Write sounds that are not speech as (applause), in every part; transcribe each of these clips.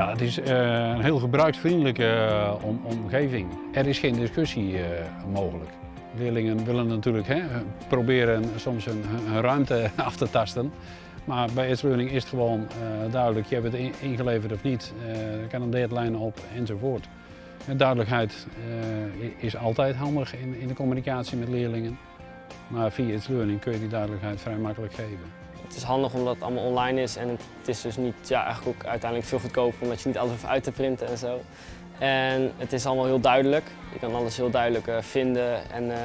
Ja, het is een heel gebruiksvriendelijke omgeving. Er is geen discussie mogelijk. Leerlingen willen natuurlijk hè, proberen soms hun, ruimte (laughs) af te tasten. Maar bij It's Learning is het gewoon duidelijk, je hebt het ingeleverd of niet. Er kan een deadline op enzovoort. En duidelijkheid is altijd handig in, in de communicatie met leerlingen. Maar via It's Learning kun je die duidelijkheid vrij makkelijk geven. Het is handig omdat het allemaal online is en het is dus niet, ja, eigenlijk ook uiteindelijk veel goedkoper omdat je niet alles hoeft uit te printen en zo. En het is allemaal heel duidelijk. Je kan alles heel duidelijk uh, vinden. En uh,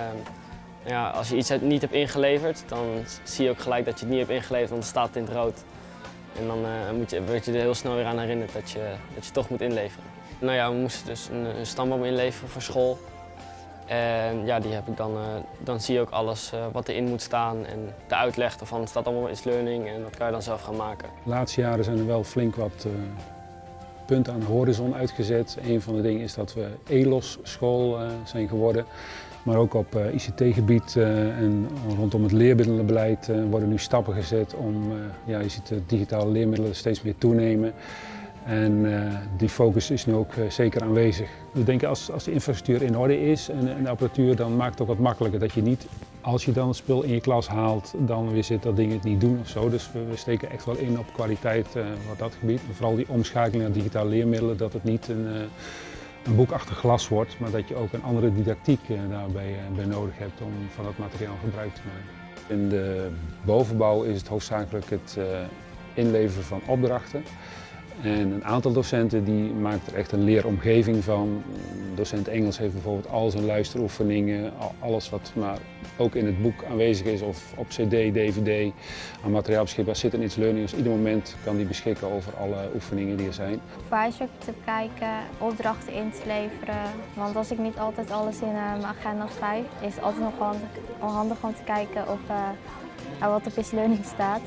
ja, als je iets niet hebt ingeleverd, dan zie je ook gelijk dat je het niet hebt ingeleverd, want het staat in het rood. En dan uh, moet je, word je er heel snel weer aan herinnerd dat je, dat je toch moet inleveren. Nou ja, we moesten dus een, een stamboom inleveren voor school. En ja, die heb ik dan, dan zie je ook alles wat erin moet staan en de uitleg ervan. Staat allemaal in learning en dat kan je dan zelf gaan maken. De laatste jaren zijn er wel flink wat punt aan de horizon uitgezet. Een van de dingen is dat we ELOS school zijn geworden. Maar ook op ICT-gebied en rondom het leermiddelenbeleid worden nu stappen gezet om, ja, je ziet de digitale leermiddelen steeds meer toenemen. En die focus is nu ook zeker aanwezig. We denken als, als de infrastructuur in orde is en, en de apparatuur, dan maakt het ook wat makkelijker dat je niet als je dan het spul in je klas haalt, dan weer zit dat ding het niet doen of zo. Dus we, steken echt wel in op kwaliteit uh, wat dat gebied. vooral die omschakeling naar digitale leermiddelen, dat het niet een, een boek achter glas wordt, maar dat je ook een andere didactiek daarbij bij nodig hebt om van dat materiaal gebruik te maken. In de bovenbouw is het hoofdzakelijk het inleveren van opdrachten. En een aantal docenten die maakt er echt een leeromgeving van. Docent Engels heeft bijvoorbeeld al zijn luisteroefeningen, alles wat maar ook in het boek aanwezig is of op cd, dvd aan materiaal beschikbaar zit in It's Learning. Dus ieder moment kan die beschikken over alle oefeningen die er zijn. Advisor te kijken, opdrachten in te leveren. Want als ik niet altijd alles in uh, mijn agenda schrijf, is het altijd nog handig, om te kijken of uh, wat op It's Learning staat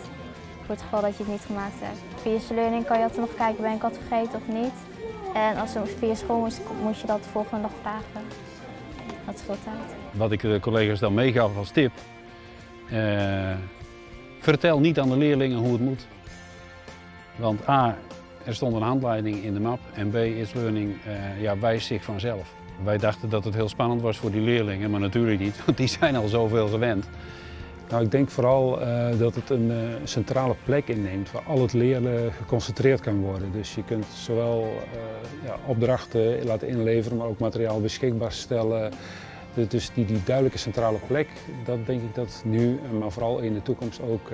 voor het geval dat je het niet gemaakt hebt. Via learning kan je altijd nog kijken, ben ik wat vergeten of niet. En als je via school moest, moet je dat de volgende dag vragen. Dat veel tijd. Wat ik de collega's dan meegaf als tip, uh, vertel niet aan de leerlingen hoe het moet. Want A, er stond een handleiding in de map en B, is learning uh, ja, wijst zich vanzelf. Wij dachten dat het heel spannend was voor die leerlingen, maar natuurlijk niet, (laughs) want die zijn al zoveel gewend. Nou, ik denk vooral uh, dat het een uh, centrale plek inneemt waar al het leren geconcentreerd kan worden. Dus je kunt zowel uh, ja, opdrachten laten inleveren, maar ook materiaal beschikbaar stellen. Dus die, die duidelijke centrale plek, dat denk ik dat nu, maar vooral in de toekomst ook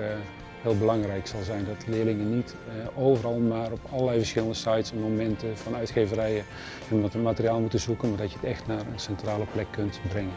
heel belangrijk zal zijn. Dat leerlingen niet overal maar op allerlei verschillende sites en momenten van uitgeverijen hun materiaal moeten zoeken, maar dat je het echt naar een centrale plek kunt brengen.